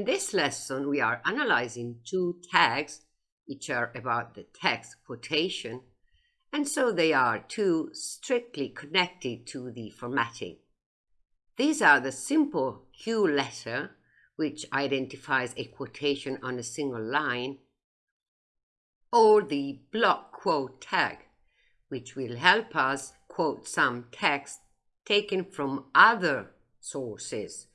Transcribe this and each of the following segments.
In this lesson, we are analyzing two tags which are about the text quotation, and so they are two strictly connected to the formatting. These are the simple Q letter, which identifies a quotation on a single line, or the block quote tag, which will help us quote some text taken from other sources,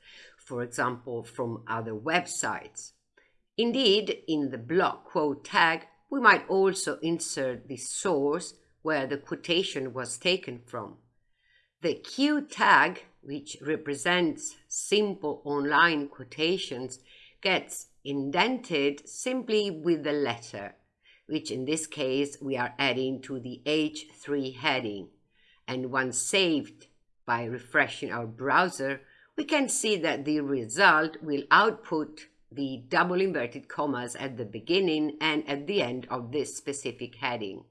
for example, from other websites. Indeed, in the block quote tag, we might also insert the source where the quotation was taken from. The Q tag, which represents simple online quotations, gets indented simply with the letter, which in this case we are adding to the H3 heading. And once saved by refreshing our browser, we can see that the result will output the double inverted commas at the beginning and at the end of this specific heading.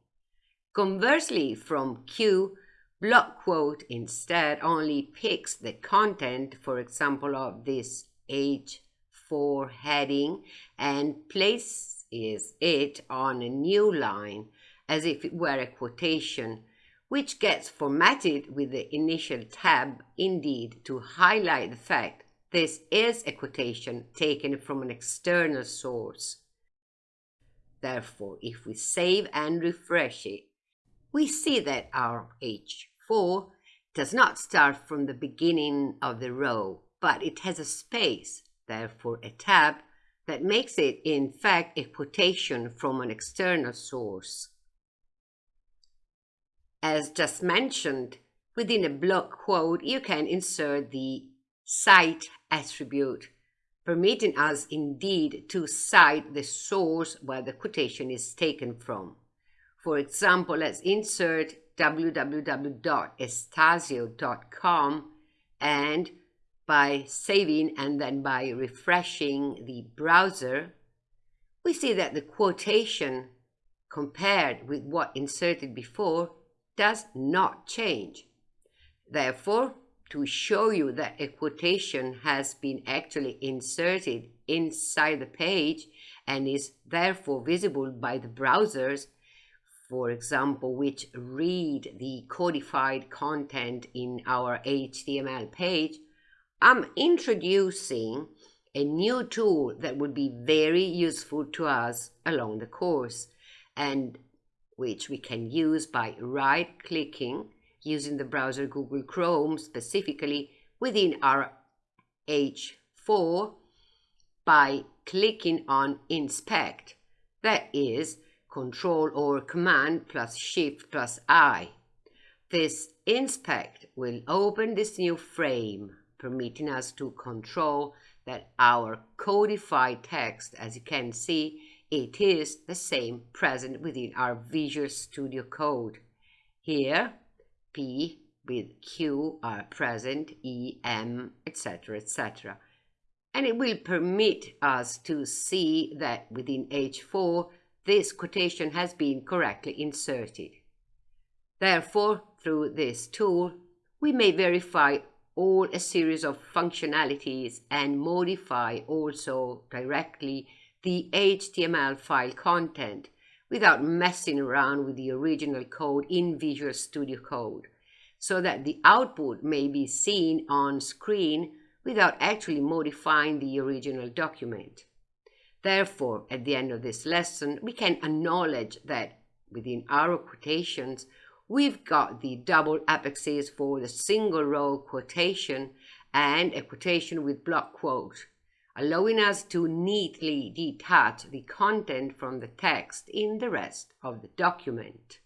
Conversely, from Q, block quote instead only picks the content, for example, of this H4 heading and places it on a new line as if it were a quotation which gets formatted with the initial tab indeed to highlight the fact this is a quotation taken from an external source. Therefore, if we save and refresh it, we see that our H4 does not start from the beginning of the row, but it has a space, therefore a tab, that makes it in fact a quotation from an external source. As just mentioned, within a block quote, you can insert the cite attribute, permitting us indeed to cite the source where the quotation is taken from. For example, let's insert www.estasio.com and by saving and then by refreshing the browser, we see that the quotation compared with what inserted before does not change. Therefore, to show you that a quotation has been actually inserted inside the page and is therefore visible by the browsers, for example, which read the codified content in our HTML page, I'm introducing a new tool that would be very useful to us along the course and which we can use by right-clicking using the browser Google Chrome specifically within our H4 by clicking on Inspect. That is Control or Command plus Shift plus I. This Inspect will open this new frame, permitting us to control that our codified text, as you can see, it is the same present within our Visual Studio Code. Here, P with Q are present, E, M, etc., etc. And it will permit us to see that within H4, this quotation has been correctly inserted. Therefore, through this tool, we may verify all a series of functionalities and modify also directly the HTML file content without messing around with the original code in Visual Studio Code so that the output may be seen on screen without actually modifying the original document. Therefore, at the end of this lesson, we can acknowledge that within our quotations, we've got the double apexes for the single row quotation and a quotation with block quote allowing us to neatly detach the content from the text in the rest of the document.